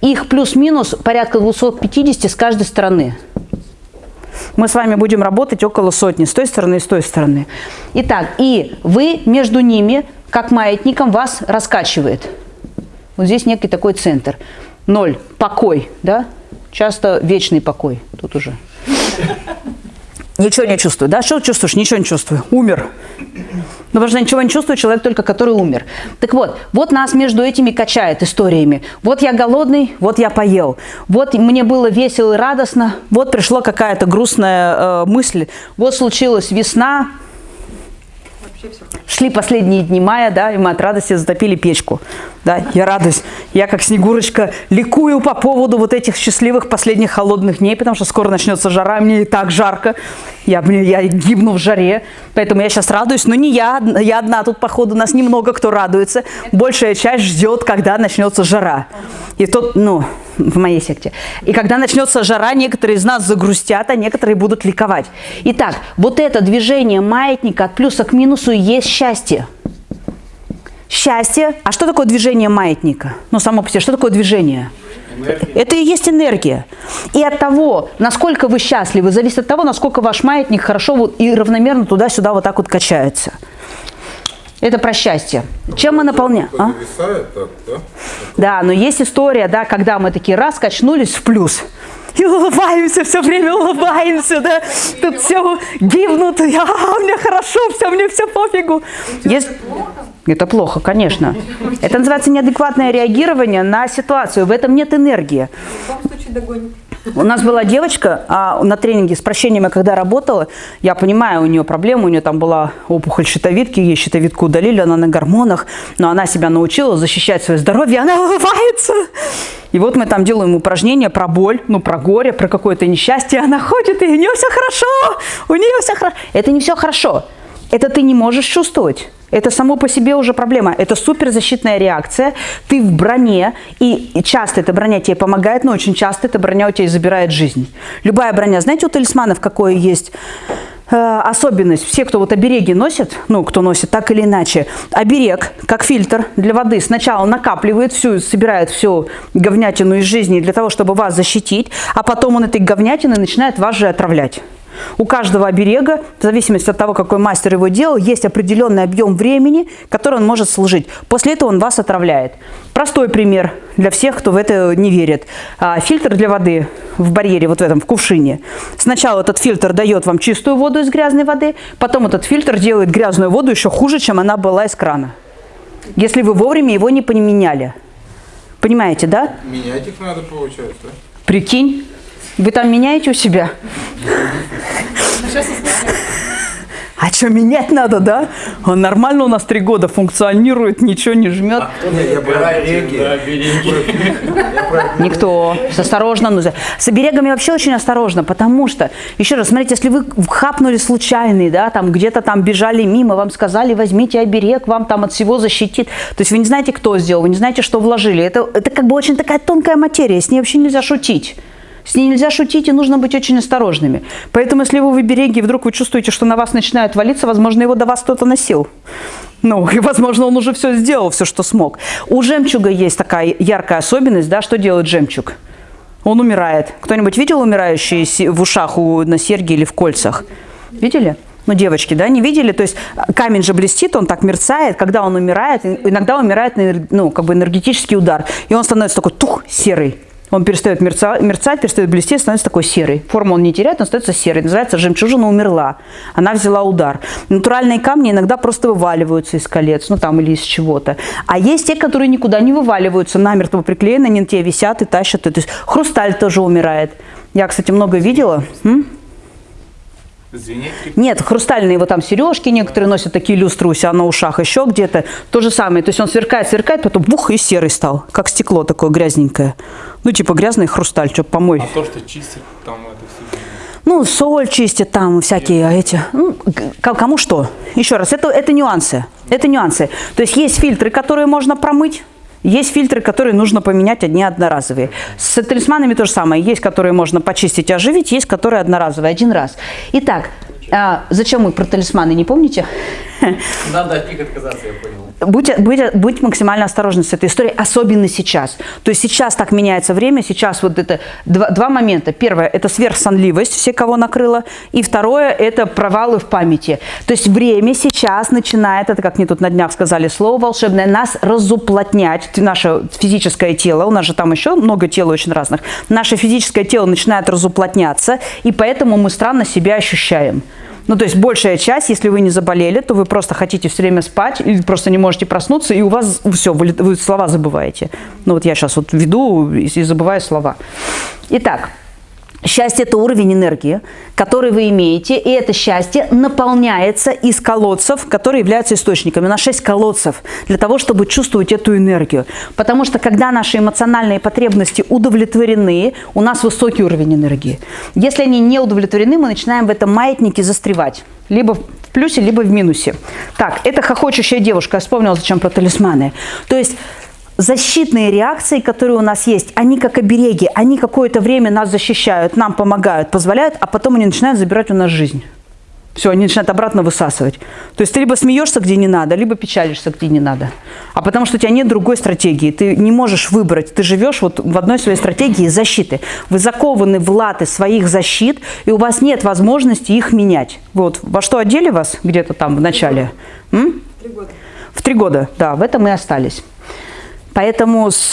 Их плюс-минус порядка 250 с каждой стороны. Мы с вами будем работать около сотни, с той стороны и с той стороны. Итак, и вы между ними, как маятником, вас раскачивает. Вот здесь некий такой центр. Ноль. Покой, да? Часто вечный покой. Тут уже. Ничего не чувствую, да? Что чувствуешь? Ничего не чувствую. Умер. Ну, потому что ничего не чувствует человек только, который умер. Так вот, вот нас между этими качает историями. Вот я голодный, вот я поел. Вот мне было весело и радостно. Вот пришла какая-то грустная э, мысль. Вот случилась весна, Шли последние дни мая, да, и мы от радости затопили печку. Да, я радуюсь. Я как Снегурочка ликую по поводу вот этих счастливых последних холодных дней, потому что скоро начнется жара, мне и так жарко. Я, я гибну в жаре, поэтому я сейчас радуюсь. Но не я, я одна тут, походу, нас немного кто радуется. Большая часть ждет, когда начнется жара. И тут, ну, в моей секте. И когда начнется жара, некоторые из нас загрустят, а некоторые будут ликовать. Итак, вот это движение маятника от плюса к минусу есть счастье. Счастье. А что такое движение маятника? Ну, само по себе, что такое движение? Энергия. Это и есть энергия. И от того, насколько вы счастливы, зависит от того, насколько ваш маятник хорошо вот и равномерно туда-сюда вот так вот качается. Это про счастье. Чем мы наполняем? А? Так, да? да, но есть история, да, когда мы такие раз качнулись в плюс. И улыбаемся, все время улыбаемся, да. Тут все гибнут, я, а, мне хорошо, все, мне все пофигу. Есть... Это плохо, конечно. Это называется неадекватное реагирование на ситуацию. В этом нет энергии. В любом случае догонит. У нас была девочка а, на тренинге с прощением, когда работала, я понимаю, у нее проблема, у нее там была опухоль щитовидки, ей щитовидку удалили, она на гормонах, но она себя научила защищать свое здоровье, она улыбается. И вот мы там делаем упражнения про боль, ну, про горе, про какое-то несчастье, она ходит, и у нее все хорошо, у нее все хорошо. Это не все хорошо, это ты не можешь чувствовать. Это само по себе уже проблема. Это суперзащитная реакция. Ты в броне, и часто эта броня тебе помогает, но очень часто эта броня у тебя забирает жизнь. Любая броня. Знаете, у талисманов какое есть э, особенность? Все, кто вот обереги носит, ну, кто носит так или иначе, оберег, как фильтр для воды, сначала накапливает всю, собирает всю говнятину из жизни для того, чтобы вас защитить, а потом он этой говнятиной начинает вас же отравлять. У каждого оберега, в зависимости от того, какой мастер его делал, есть определенный объем времени, который он может служить. После этого он вас отравляет. Простой пример для всех, кто в это не верит. А, фильтр для воды в барьере, вот в этом, в кувшине. Сначала этот фильтр дает вам чистую воду из грязной воды, потом этот фильтр делает грязную воду еще хуже, чем она была из крана. Если вы вовремя его не поменяли. Понимаете, да? Менять их надо, получается. Прикинь. Вы там меняете у себя? А что, менять надо, да? Он нормально у нас три года функционирует, ничего не жмет. А кто я Никто. Осторожно. Ну, с оберегами вообще очень осторожно, потому что, еще раз, смотрите, если вы хапнули случайный, да, там где-то там бежали мимо, вам сказали, возьмите оберег, вам там от всего защитит. То есть вы не знаете, кто сделал, вы не знаете, что вложили. Это, это как бы очень такая тонкая материя, с ней вообще нельзя шутить. С ней нельзя шутить и нужно быть очень осторожными. Поэтому, если вы в обереге, вдруг вы чувствуете, что на вас начинает валиться, возможно, его до вас кто-то носил. Ну, и, возможно, он уже все сделал, все, что смог. У жемчуга есть такая яркая особенность, да, что делает жемчуг? Он умирает. Кто-нибудь видел умирающие в ушах у, на серьге или в кольцах? Видели? Ну, девочки, да, не видели? То есть камень же блестит, он так мерцает, когда он умирает, иногда умирает, ну, как бы энергетический удар, и он становится такой тух, серый. Он перестает мерцать, мерцать, перестает блестеть, становится такой серый. Форму он не теряет, он становится серый. Называется жемчужина умерла. Она взяла удар. Натуральные камни иногда просто вываливаются из колец, ну там или из чего-то. А есть те, которые никуда не вываливаются, намертво приклеены, они на тебе висят и тащат. То есть хрусталь тоже умирает. Я, кстати, много видела. М? Звенеть? Нет, хрустальные вот там сережки некоторые носят, такие люстры у себя на ушах, еще где-то. То же самое, то есть он сверкает, сверкает, потом бух и серый стал, как стекло такое грязненькое. Ну, типа грязный хрусталь, что помой. А то, что чистит там это все. Ну, соль чистит там, всякие Нет. эти. Ну, кому что. Еще раз, это, это нюансы. Это нюансы. То есть есть фильтры, которые можно промыть. Есть фильтры, которые нужно поменять, одни одноразовые. С талисманами то же самое. Есть, которые можно почистить и оживить, есть, которые одноразовые, один раз. Итак, а, зачем мы про талисманы, не помните? Надо от них отказаться, я понял. Будьте, будьте, будьте максимально осторожны с этой историей, особенно сейчас. То есть сейчас так меняется время, сейчас вот это два, два момента. Первое – это сверхсонливость, все, кого накрыло. И второе – это провалы в памяти. То есть время сейчас начинает, это как мне тут на днях сказали слово волшебное, нас разуплотнять. Наше физическое тело, у нас же там еще много тел очень разных, наше физическое тело начинает разуплотняться, и поэтому мы странно себя ощущаем. Ну, то есть большая часть, если вы не заболели, то вы просто хотите все время спать, или просто не можете проснуться, и у вас все, вы, вы слова забываете. Ну, вот я сейчас вот веду и, и забываю слова. Итак, Счастье – это уровень энергии, который вы имеете, и это счастье наполняется из колодцев, которые являются источниками. У нас шесть колодцев для того, чтобы чувствовать эту энергию. Потому что когда наши эмоциональные потребности удовлетворены, у нас высокий уровень энергии. Если они не удовлетворены, мы начинаем в этом маятнике застревать. Либо в плюсе, либо в минусе. Так, это хохочущая девушка. Я вспомнила, зачем про талисманы. То есть защитные реакции, которые у нас есть, они как обереги, они какое-то время нас защищают, нам помогают, позволяют, а потом они начинают забирать у нас жизнь. Все, они начинают обратно высасывать. То есть ты либо смеешься, где не надо, либо печалишься, где не надо. А потому что у тебя нет другой стратегии. Ты не можешь выбрать. Ты живешь вот в одной своей стратегии защиты. Вы закованы в латы своих защит, и у вас нет возможности их менять. Вот во что одели вас где-то там в начале? Три года. В три года, да, в этом и остались. Поэтому с,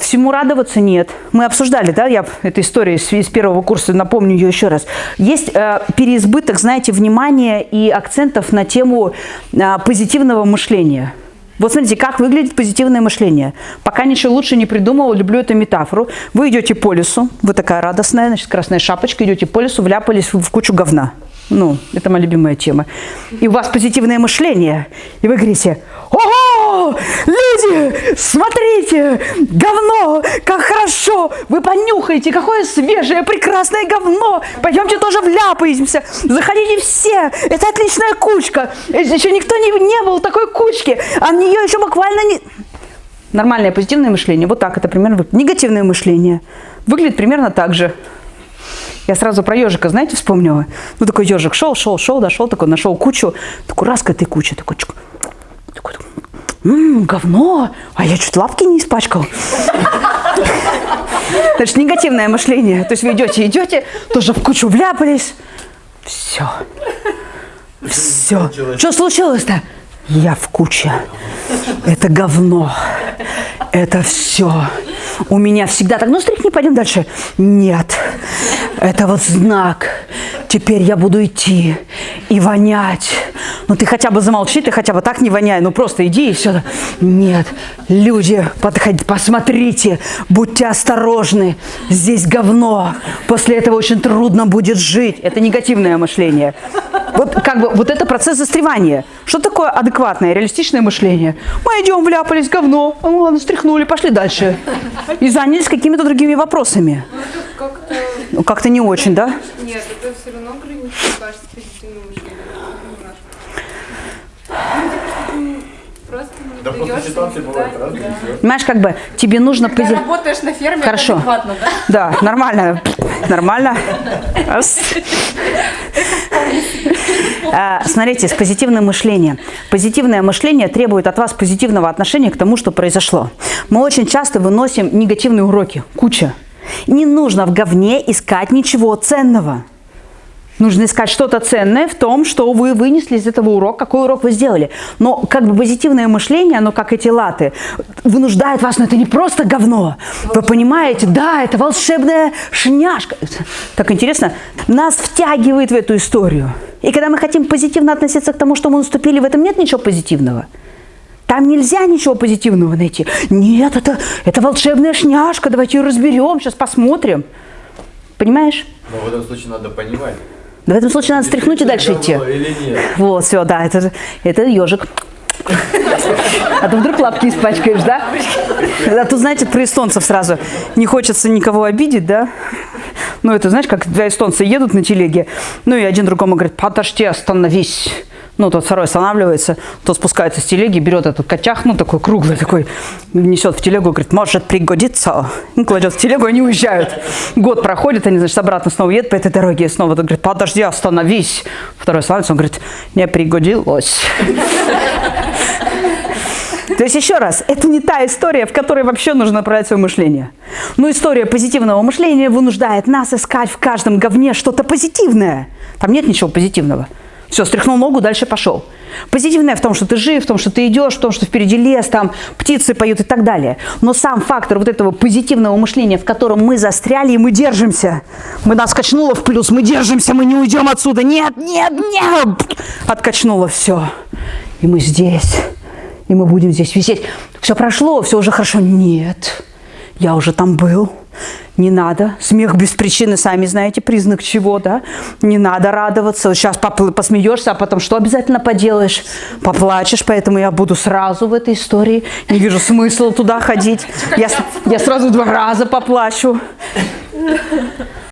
всему радоваться нет. Мы обсуждали, да, я эту историю из, из первого курса, напомню ее еще раз. Есть э, переизбыток, знаете, внимания и акцентов на тему э, позитивного мышления. Вот смотрите, как выглядит позитивное мышление. Пока ничего лучше не придумал, люблю эту метафору. Вы идете по лесу, вы такая радостная, значит, красная шапочка, идете по лесу, вляпались в кучу говна. Ну, это моя любимая тема. И у вас позитивное мышление. И вы говорите, люди, смотрите, говно, как хорошо. Вы понюхаете, какое свежее, прекрасное говно. Пойдемте тоже вляпаемся. Заходите все. Это отличная кучка. Еще никто не, не был такой кучки. А нее еще буквально не... Нормальное позитивное мышление. Вот так это примерно выглядит. Негативное мышление. Выглядит примерно так же. Я сразу про ежика, знаете, вспомнила. Ну, такой ежик шел, шел, шел, дошел, такой нашел кучу. Такой раз к этой куче, такой, чук, такой, м-м, говно, а я чуть лапки не испачкал. Значит, негативное мышление. То есть вы идете, идете, тоже в кучу вляпались. Все. Все. Что случилось-то? Я в куче. Это говно. Это все. У меня всегда так. Ну, стряхни, пойдем дальше. Нет. Это вот знак. Теперь я буду идти и вонять. Ну, ты хотя бы замолчи, ты хотя бы так не воняй. Ну, просто иди и все. Нет. Люди, подходите, посмотрите. Будьте осторожны. Здесь говно. После этого очень трудно будет жить. Это негативное мышление. Вот как бы вот это процесс застревания. Что такое адекватное, реалистичное мышление? Мы идем, вляпались, говно, ну ладно, стряхнули, пошли дальше. И занялись какими-то другими вопросами. Ну, как-то... Ну, как-то не очень, да? Нет, это все равно граничит, кажется, позитивным мышлением. Немножко. Просто Да просто ситуации бывают разные. да. Понимаешь, как бы тебе нужно... Когда пози- работаешь на ферме, Хорошо. адекватно, да? Да, нормально, нормально. А, Смотрите, с позитивным мышлением. Позитивное мышление требует от вас позитивного отношения к тому, что произошло. Мы очень часто выносим негативные уроки, куча. Не нужно в говне искать ничего ценного. Нужно искать что-то ценное в том, что вы вынесли из этого урока, какой урок вы сделали. Но как бы позитивное мышление, оно как эти латы, вынуждает вас, но это не просто говно. Вы понимаете, да, это волшебная шняшка. Так интересно, нас втягивает в эту историю. И когда мы хотим позитивно относиться к тому, что мы наступили, в этом нет ничего позитивного. Там нельзя ничего позитивного найти. Нет, это, это волшебная шняшка, давайте ее разберем, сейчас посмотрим. Понимаешь? Но в этом случае надо понимать. Да в этом случае надо стряхнуть и дальше идти. Вот, все, да, это, это ежик. А то вдруг лапки испачкаешь, да? А тут, знаете, про эстонцев сразу. Не хочется никого обидеть, да? Ну, это, знаешь, как два эстонца едут на телеге, ну, и один другому говорит, подожди, остановись. Ну, тот второй останавливается, тот спускается с телеги, берет этот качах, ну, такой круглый, такой, несет в телегу, говорит, может пригодится. Ну, кладет в телегу, они уезжают. Год проходит, они, значит, обратно снова едут по этой дороге, и снова тот говорит, подожди, остановись. Второй останавливается, он говорит, не пригодилось. То есть, еще раз, это не та история, в которой вообще нужно направлять свое мышление. Но история позитивного мышления вынуждает нас искать в каждом говне что-то позитивное. Там нет ничего позитивного. Все, стряхнул ногу, дальше пошел. Позитивное в том, что ты жив, в том, что ты идешь, в том, что впереди лес, там птицы поют и так далее. Но сам фактор вот этого позитивного мышления, в котором мы застряли и мы держимся. Мы нас качнуло в плюс, мы держимся, мы не уйдем отсюда. Нет, нет, нет! Откачнуло все. И мы здесь. И мы будем здесь висеть. Все прошло, все уже хорошо. Нет, я уже там был. Не надо. Смех без причины, сами знаете, признак чего, да? Не надо радоваться. Сейчас посмеешься, а потом что обязательно поделаешь? Поплачешь, поэтому я буду сразу в этой истории. Не вижу смысла туда ходить. Я, я сразу два раза поплачу.